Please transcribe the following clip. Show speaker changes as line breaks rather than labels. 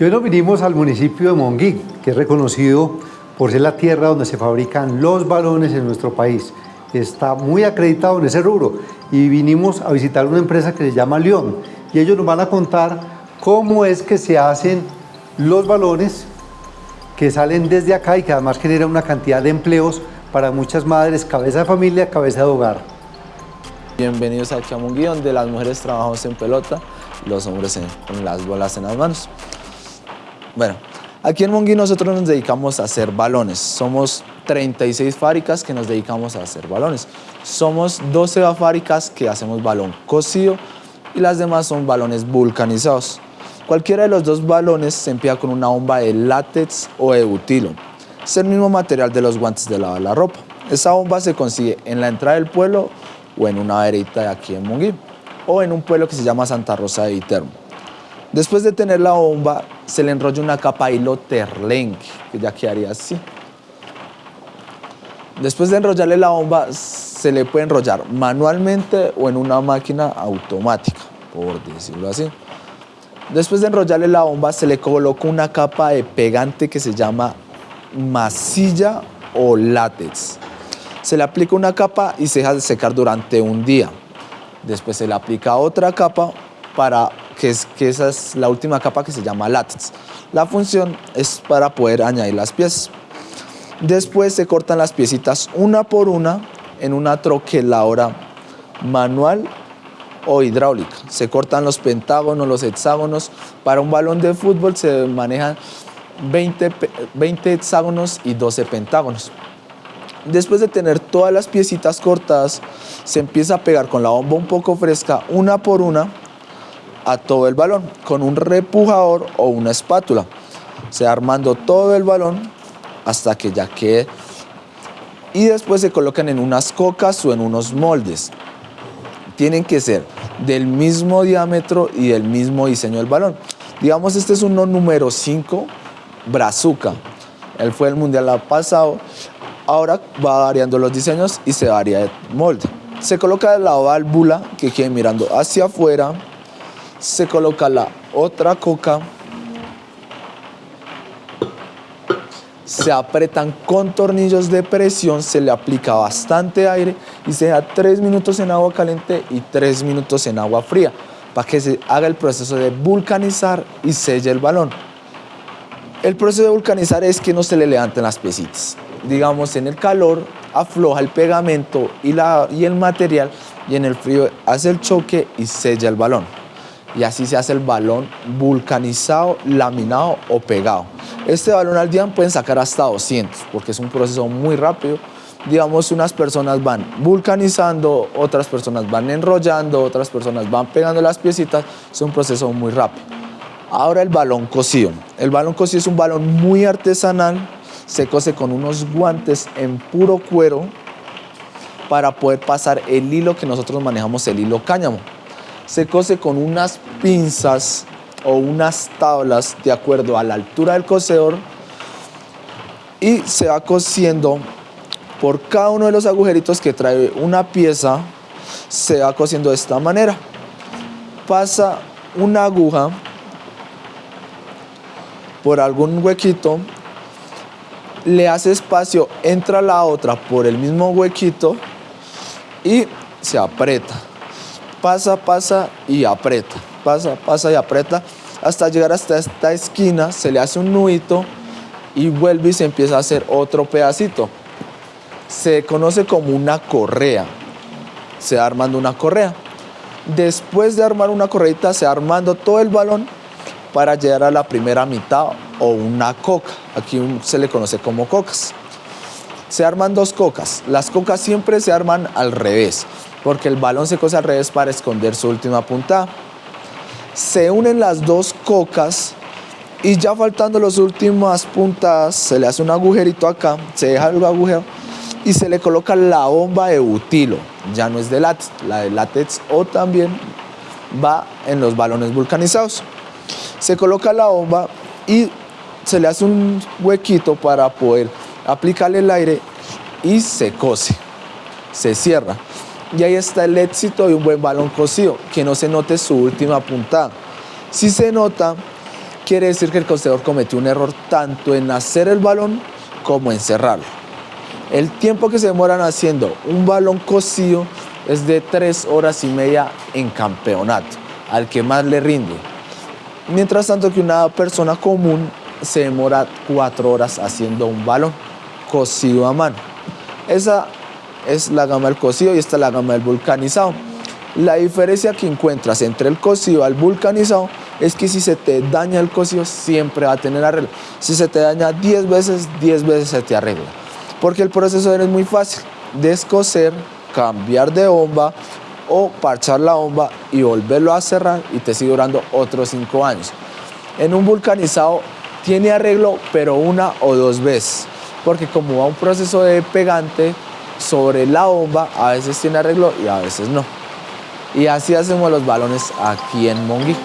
Y hoy nos vinimos al municipio de Monguí, que es reconocido por ser la tierra donde se fabrican los balones en nuestro país. Está muy acreditado en ese rubro y vinimos a visitar una empresa que se llama León y ellos nos van a contar cómo es que se hacen los balones que salen desde acá y que además generan una cantidad de empleos para muchas madres, cabeza de familia, cabeza de hogar.
Bienvenidos a Monguí, donde las mujeres trabajamos en pelota, los hombres con las bolas en las manos. Bueno, aquí en Monguí nosotros nos dedicamos a hacer balones. Somos 36 fábricas que nos dedicamos a hacer balones. Somos 12 fábricas que hacemos balón cocido y las demás son balones vulcanizados. Cualquiera de los dos balones se emplea con una bomba de látex o de butilo. Es el mismo material de los guantes de lavar la ropa. Esa bomba se consigue en la entrada del pueblo o en una verita de aquí en Monguí o en un pueblo que se llama Santa Rosa de Viterbo. Después de tener la bomba, se le enrolla una capa de hilo terlenque, que ya quedaría así. Después de enrollarle la bomba, se le puede enrollar manualmente o en una máquina automática, por decirlo así. Después de enrollarle la bomba, se le coloca una capa de pegante que se llama masilla o látex. Se le aplica una capa y se deja de secar durante un día. Después se le aplica otra capa para que, es, esa es la última capa que se llama látex. La función es para poder añadir las piezas. Después se cortan las piecitas una por una en una troqueladora manual o hidráulica. Se cortan los pentágonos, los hexágonos. Para un balón de fútbol se manejan 20, 20 hexágonos y 12 pentágonos. Después de tener todas las piecitas cortadas, se empieza a pegar con la bomba un poco fresca, una por una, a todo el balón, con un repujador o una espátula. Se armando todo el balón hasta que ya quede. Y después se colocan en unas cocas o en unos moldes. Tienen que ser del mismo diámetro y del mismo diseño del balón. Digamos, este es uno número 5, Brazuca. Él fue el mundial pasado. Ahora va variando los diseños y se varía de molde. Se coloca la válvula que quede mirando hacia afuera. Se coloca la otra coca. Se apretan con tornillos de presión, se le aplica bastante aire y se da 3 minutos en agua caliente y 3 minutos en agua fría para que se haga el proceso de vulcanizar y selle el balón. El proceso de vulcanizar es que no se le levanten las piecitas. Digamos, en el calor afloja el pegamento y, la, y el material y en el frío hace el choque y sella el balón. Y así se hace el balón vulcanizado, laminado o pegado. Este balón al día pueden sacar hasta 200 porque es un proceso muy rápido. Digamos, unas personas van vulcanizando, otras personas van enrollando, otras personas van pegando las piecitas. Es un proceso muy rápido. Ahora el balón cocido. El balón cocido es un balón muy artesanal. Se cose con unos guantes en puro cuero para poder pasar el hilo que nosotros manejamos, el hilo cáñamo. Se cose con unas pinzas o unas tablas de acuerdo a la altura del cosedor y se va cosiendo por cada uno de los agujeritos que trae una pieza, se va cosiendo de esta manera. Pasa una aguja por algún huequito, le hace espacio, entra la otra por el mismo huequito y se aprieta. Pasa, pasa y aprieta. Pasa, pasa y aprieta hasta llegar hasta esta esquina, se le hace un nudito y vuelve y se empieza a hacer otro pedacito. Se conoce como una correa. Se va armando una correa. Después de armar una correita, se va armando todo el balón para llegar a la primera mitad o una coca. Aquí se le conoce como cocas. Se arman dos cocas. Las cocas siempre se arman al revés, porque el balón se cose al revés para esconder su última puntada. Se unen las dos cocas y ya faltando las últimas puntadas, se le hace un agujerito acá, se deja el agujero y se le coloca la bomba de butilo. Ya no es de látex, la de látex o también va en los balones vulcanizados se coloca la bomba y se le hace un huequito para poder aplicarle el aire y se cose, se cierra. Y ahí está el éxito de un buen balón cocido, que no se note su última puntada. Si se nota quiere decir que el cosedor cometió un error tanto en hacer el balón como en cerrarlo. El tiempo que se demoran haciendo un balón cosido es de tres horas y media en campeonato, al que más le rinde. Mientras tanto que una persona común se demora cuatro horas haciendo un balón cocido a mano. Esa es la gama del cocido y esta es la gama del vulcanizado. La diferencia que encuentras entre el cocido al vulcanizado es que si se te daña el cocido siempre va a tener arreglo. Si se te daña 10 veces, 10 veces se te arregla. Porque el proceso es muy fácil. Descoser, cambiar de bomba o parchar la bomba y volverlo a cerrar y te sigue durando otros 5 años. En un vulcanizado tiene arreglo pero una o dos veces. Porque como va un proceso de pegante sobre la bomba, a veces tiene arreglo y a veces no. Y así hacemos los balones aquí en Monguí.